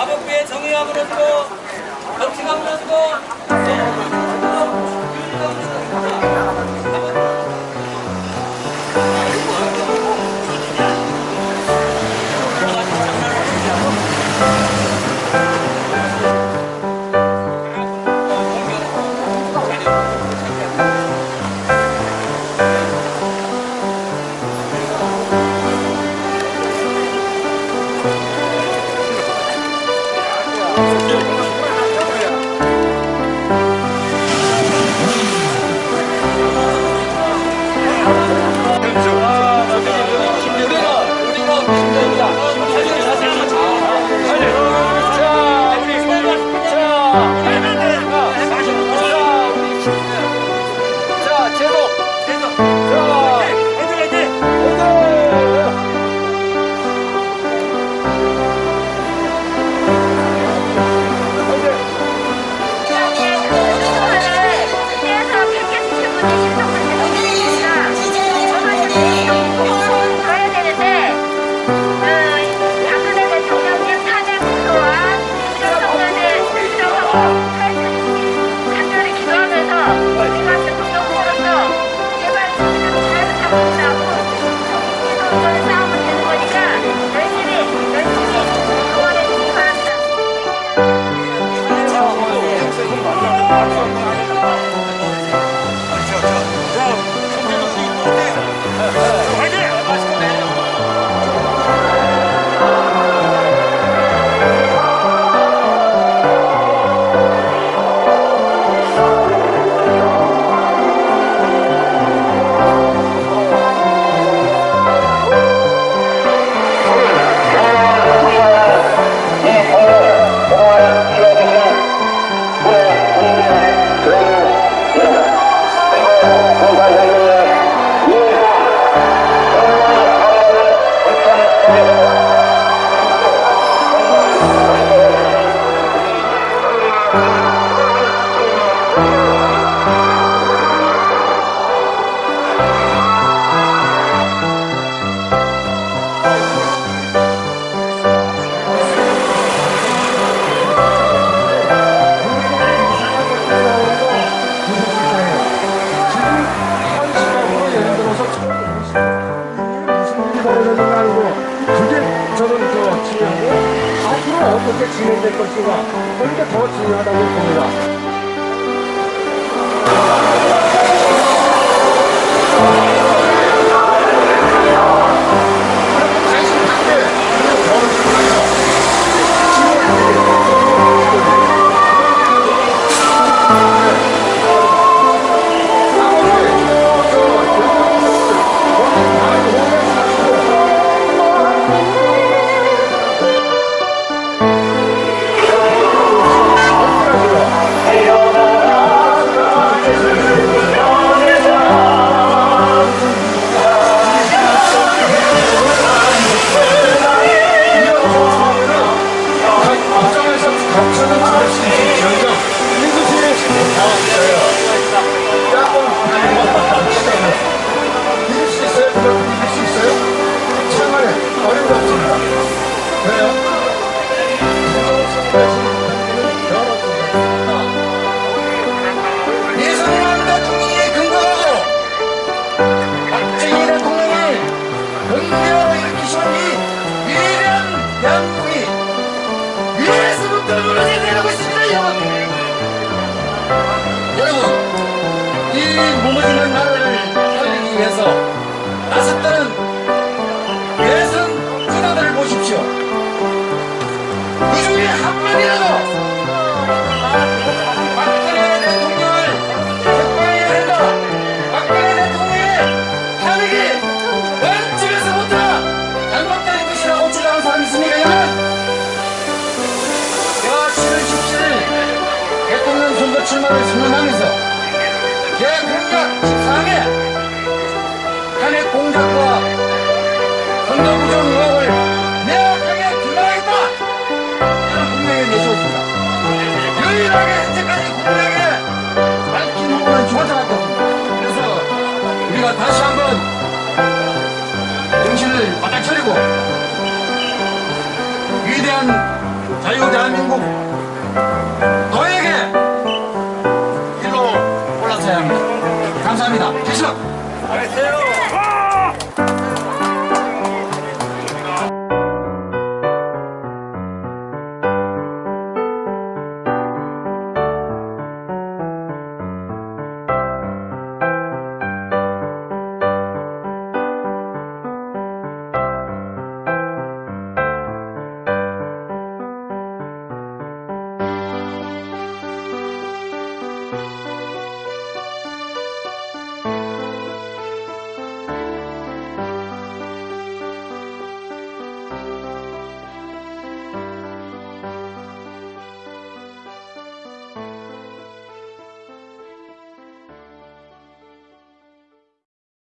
사법부의 정 의가 무너지고 정치가 무너지고 어떻게 진행될 것인가 그게 더 중요하다고 봅니다. 여러분 이 무너지는 나라를 살리기 위해서 나섰다는 예선 군화들을 보십시오. 그 중에 한 명이라도 출마를 선언하면서 제 공약 14항에 탄핵 공작과 선거부정 의혹을 명확하게 규명하겠다. 저는 분명히 내세웠습니다. 유일하게 현재까지 국민에게 밝힌 후보는 주관자밖에 없습니다. 그래서 우리가 다시 한번 정신을 바짝 차리고 위대한 자유 대한민국